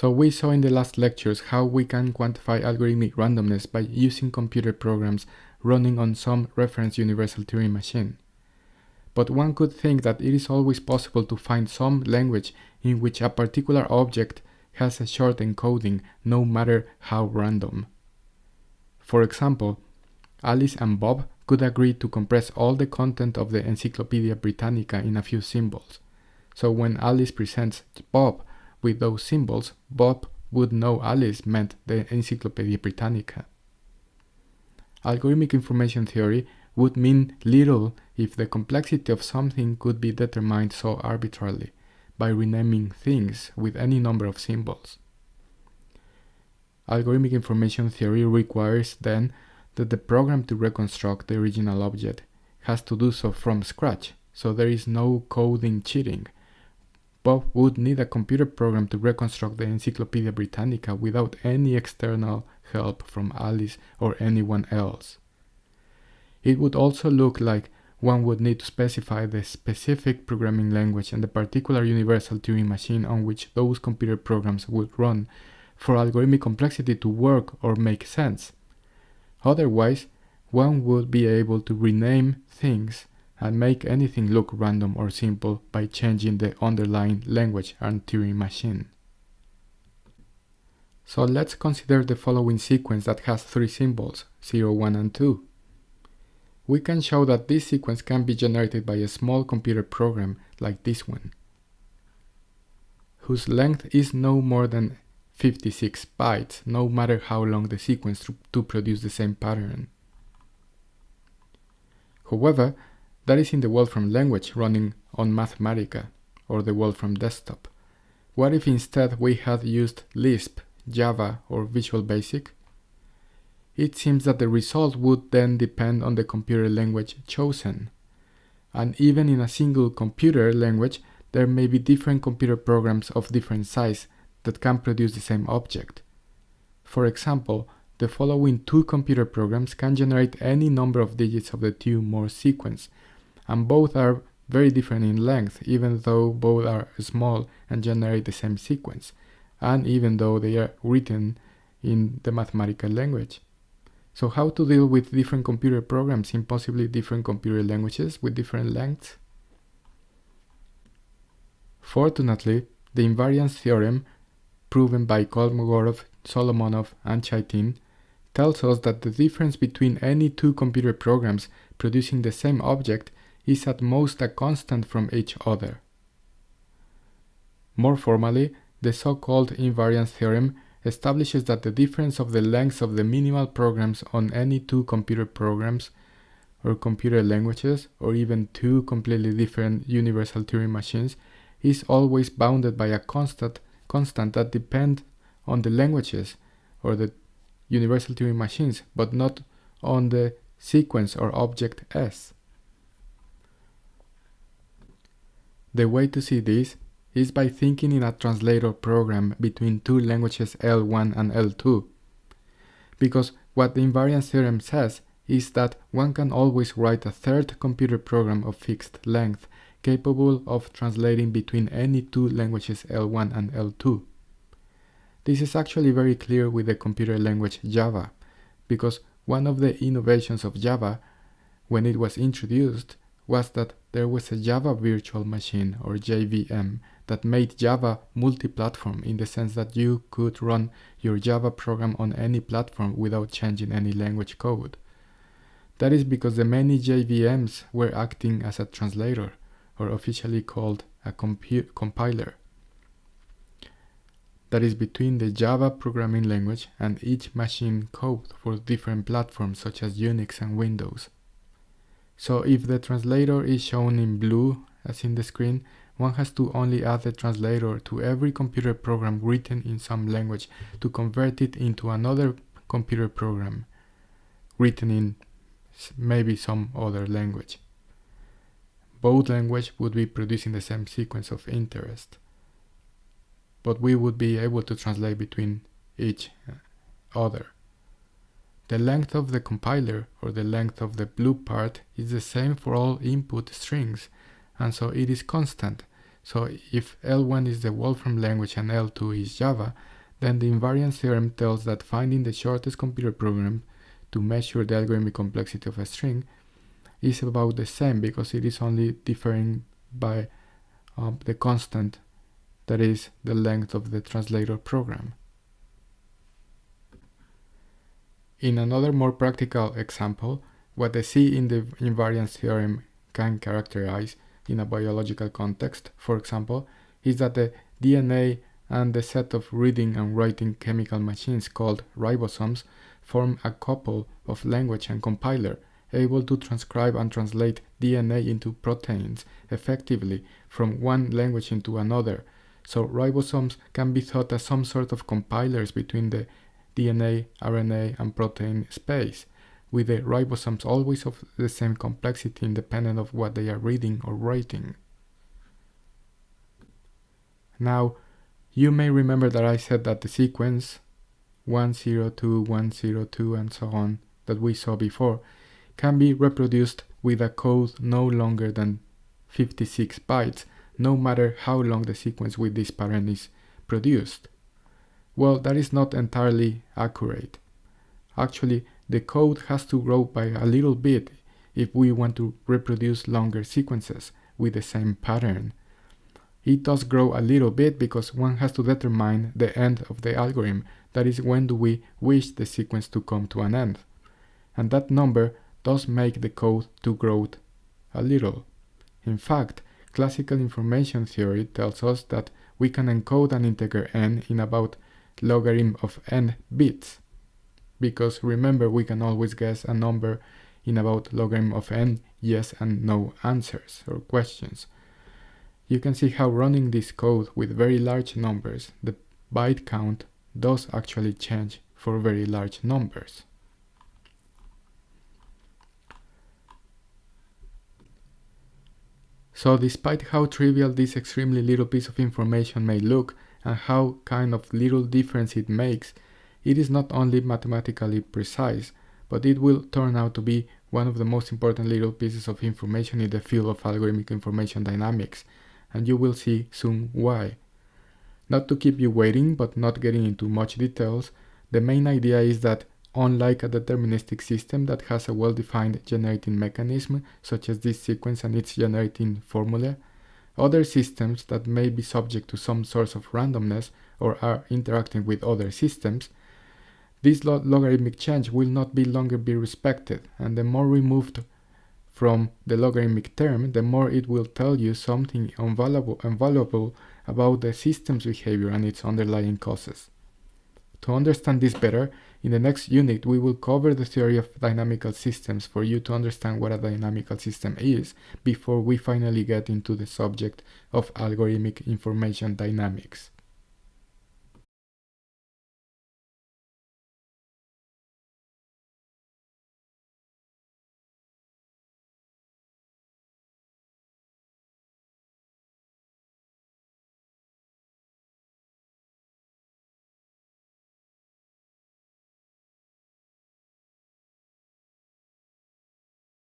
So we saw in the last lectures how we can quantify algorithmic randomness by using computer programs running on some reference universal Turing machine. But one could think that it is always possible to find some language in which a particular object has a short encoding no matter how random. For example, Alice and Bob could agree to compress all the content of the Encyclopedia Britannica in a few symbols. So when Alice presents Bob with those symbols, Bob would know Alice meant the Encyclopedia Britannica. Algorithmic information theory would mean little if the complexity of something could be determined so arbitrarily by renaming things with any number of symbols. Algorithmic information theory requires then that the program to reconstruct the original object has to do so from scratch, so there is no coding cheating. Bob would need a computer program to reconstruct the Encyclopedia Britannica without any external help from Alice or anyone else. It would also look like one would need to specify the specific programming language and the particular universal Turing machine on which those computer programs would run for algorithmic complexity to work or make sense. Otherwise, one would be able to rename things and make anything look random or simple by changing the underlying language and Turing machine. So let's consider the following sequence that has three symbols, 0, 1 and 2. We can show that this sequence can be generated by a small computer program like this one, whose length is no more than 56 bytes, no matter how long the sequence to, produce the same pattern. However, that is in the Wolfram language running on Mathematica, or the Wolfram desktop. What if instead we had used Lisp, Java, or Visual Basic? It seems that the result would then depend on the computer language chosen. And even in a single computer language, there may be different computer programs of different size that can produce the same object. For example, the following two computer programs can generate any number of digits of the Thue-Morse sequence, and both are very different in length, even though both are small and generate the same sequence, and even though they are written in the mathematical language. So how to deal with different computer programs in possibly different computer languages with different lengths? Fortunately, the invariance theorem proven by Kolmogorov, Solomonoff, and Chaitin, tells us that the difference between any two computer programs producing the same object is at most a constant from each other. More formally, the so-called invariance theorem establishes that the difference of the lengths of the minimal programs on any two computer programs or computer languages or even two completely different universal Turing machines is always bounded by a constant constant that depend on the languages or the universal Turing machines, but not on the sequence or object S. The way to see this is by thinking in a translator program between two languages L1 and L2. Because what the invariance theorem says is that one can always write a third computer program of fixed length capable of translating between any two languages L1 and L2. This is actually very clear with the computer language Java, because one of the innovations of Java when it was introduced was that there was a Java Virtual Machine or JVM that made Java multi-platform in the sense that you could run your Java program on any platform without changing any language code. That is because the many JVMs were acting as a translator or officially called a compiler. That is between the Java programming language and each machine code for different platforms such as Unix and Windows. So if the translator is shown in blue as in the screen, one has to only add the translator to every computer program written in some language to convert it into another computer program written in maybe some other language both languages would be producing the same sequence of interest. But we would be able to translate between each uh, other. The length of the compiler or the length of the blue part is the same for all input strings and so it is constant. So if L1 is the Wolfram language and L2 is Java, then the invariance theorem tells that finding the shortest computer program to measure the algorithmic complexity of a string is about the same because it is only differing by um, the constant that is the length of the translator program. In another more practical example, what the C in the invariance theorem can characterize in a biological context, for example, is that the DNA and the set of reading and writing chemical machines called ribosomes form a couple of language and compiler able to transcribe and translate DNA into proteins effectively from one language into another. So ribosomes can be thought as some sort of compilers between the DNA, RNA, and protein space, with the ribosomes always of the same complexity independent of what they are reading or writing. Now, you may remember that I said that the sequence 102, 102, and so on that we saw before can be reproduced with a code no longer than 56 bytes, no matter how long the sequence with this pattern is produced. Well, that is not entirely accurate. Actually, the code has to grow by a little bit if we want to reproduce longer sequences with the same pattern. It does grow a little bit because one has to determine the end of the algorithm, that is when do we wish the sequence to come to an end. And that number does make the code to grow a little. In fact, classical information theory tells us that we can encode an integer n in about logarithm of n bits. Because remember, we can always guess a number in about logarithm of n yes and no answers or questions. You can see how running this code with very large numbers, the byte count does actually change for very large numbers. So despite how trivial this extremely little piece of information may look, and how kind of little difference it makes, it is not only mathematically precise, but it will turn out to be one of the most important little pieces of information in the field of algorithmic information dynamics, and you will see soon why. Not to keep you waiting, but not getting into much details, the main idea is that unlike a deterministic system that has a well-defined generating mechanism, such as this sequence and its generating formula, other systems that may be subject to some source of randomness or are interacting with other systems, this logarithmic change will not be longer be respected, and the more removed from the logarithmic term, the more it will tell you something invaluable, invaluable about the system's behavior and its underlying causes. To understand this better, in the next unit, we will cover the theory of dynamical systems for you to understand what a dynamical system is before we finally get into the subject of algorithmic information dynamics.